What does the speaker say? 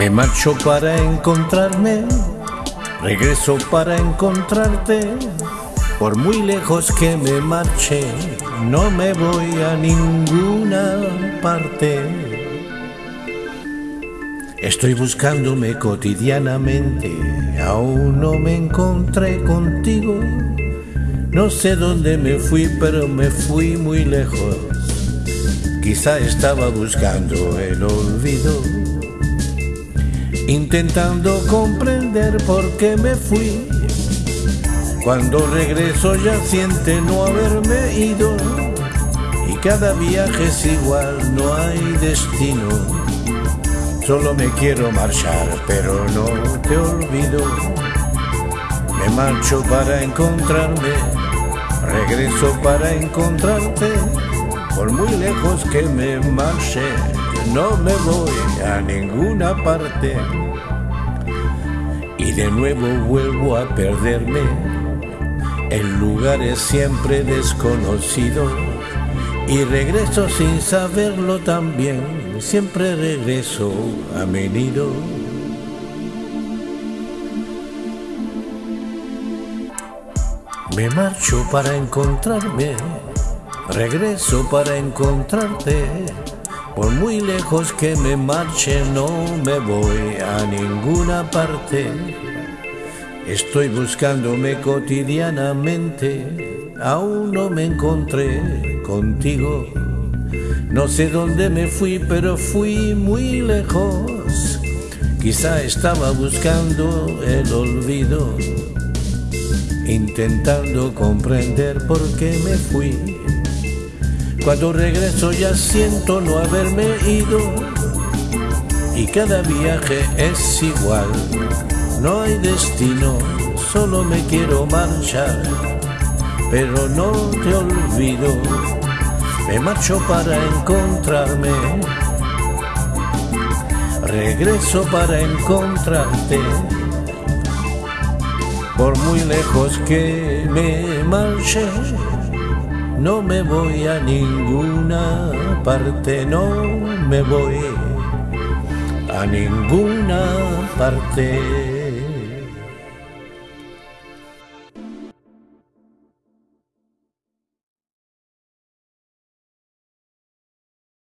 Me marcho para encontrarme, regreso para encontrarte. Por muy lejos que me marche, no me voy a ninguna parte. Estoy buscándome cotidianamente, aún no me encontré contigo. No sé dónde me fui, pero me fui muy lejos. Quizá estaba buscando el olvido intentando comprender por qué me fui. Cuando regreso ya siente no haberme ido y cada viaje es igual, no hay destino. Solo me quiero marchar, pero no te olvido. Me marcho para encontrarme, regreso para encontrarte, por muy lejos que me marche no me voy a ninguna parte. Y de nuevo vuelvo a perderme. En lugares siempre desconocidos y regreso sin saberlo también, siempre regreso a mi nido. Me marcho para encontrarme, regreso para encontrarte por muy lejos que me marche no me voy a ninguna parte. Estoy buscándome cotidianamente, aún no me encontré contigo. No sé dónde me fui, pero fui muy lejos. Quizá estaba buscando el olvido, intentando comprender por qué me fui cuando regreso ya siento no haberme ido y cada viaje es igual. No hay destino, solo me quiero marchar, pero no te olvido. Me marcho para encontrarme, regreso para encontrarte. Por muy lejos que me marche, no me voy a ninguna parte, no me voy a ninguna parte.